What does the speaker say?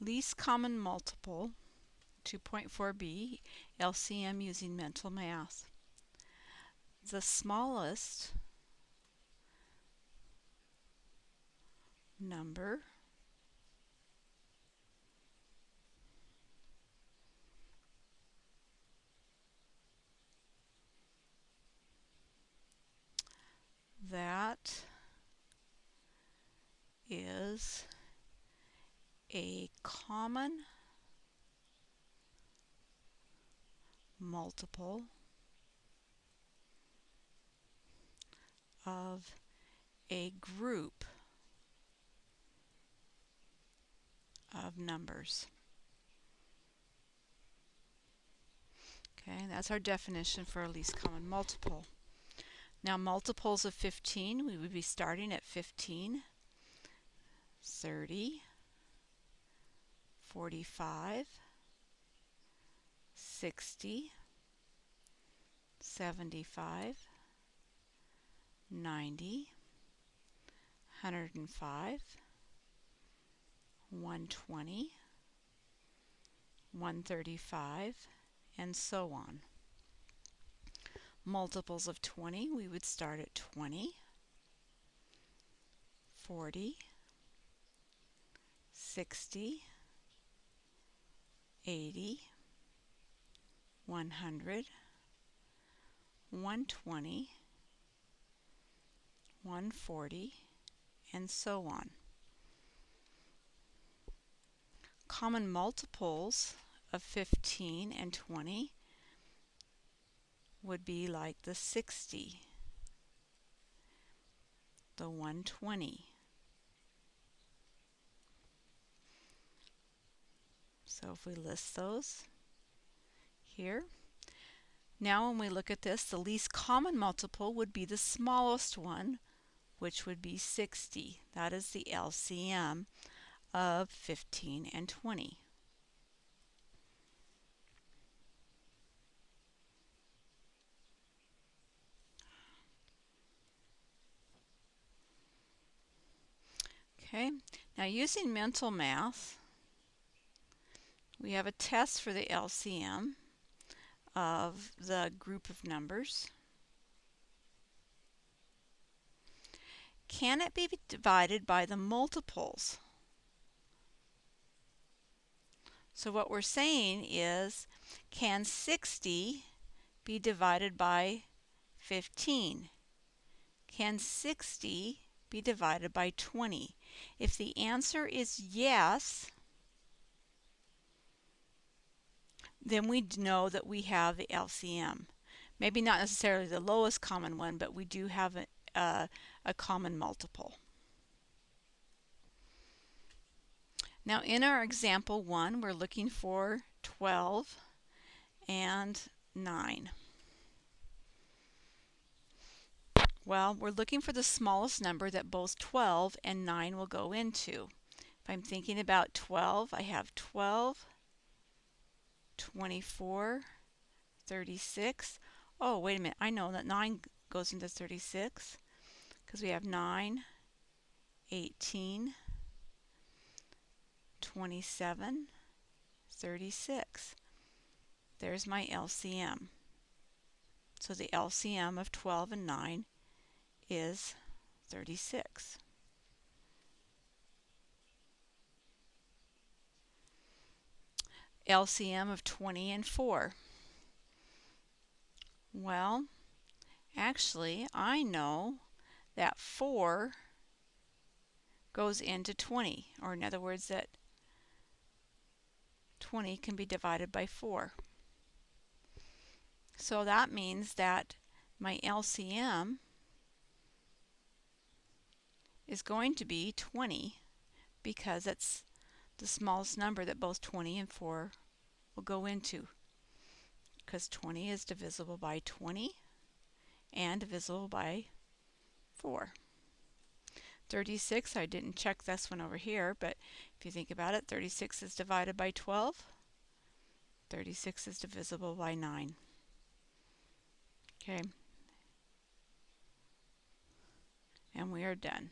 least common multiple 2.4b LCM using mental math. The smallest number that is a common multiple of a group of numbers. Okay, that's our definition for a least common multiple. Now multiples of 15, we would be starting at 15, 30, 45, 60, 75, 90, 105, 120, 135, and so on. Multiples of 20, we would start at 20, 40, 60, 80, 100, 120, 140, and so on. Common multiples of 15 and 20 would be like the 60, the 120. So if we list those, here. Now when we look at this, the least common multiple would be the smallest one, which would be 60. That is the LCM of 15 and 20. Okay, now using mental math, we have a test for the LCM of the group of numbers. Can it be divided by the multiples? So what we're saying is, can 60 be divided by 15? Can 60 be divided by 20? If the answer is yes, then we know that we have the LCM. Maybe not necessarily the lowest common one, but we do have a, a, common multiple. Now in our example 1, we're looking for 12 and 9. Well, we're looking for the smallest number that both 12 and 9 will go into. If I'm thinking about 12, I have 12 24, 36. Oh, wait a minute. I know that 9 goes into 36 because we have 9, 18, 27, 36. There's my LCM. So the LCM of 12 and 9 is 36. LCM of 20 and 4? Well, actually, I know that 4 goes into 20, or in other words, that 20 can be divided by 4. So that means that my LCM is going to be 20 because it's the smallest number that both 20 and 4 will go into because 20 is divisible by 20 and divisible by 4. 36, I didn't check this one over here, but if you think about it, 36 is divided by 12. 36 is divisible by 9. Okay. And we are done.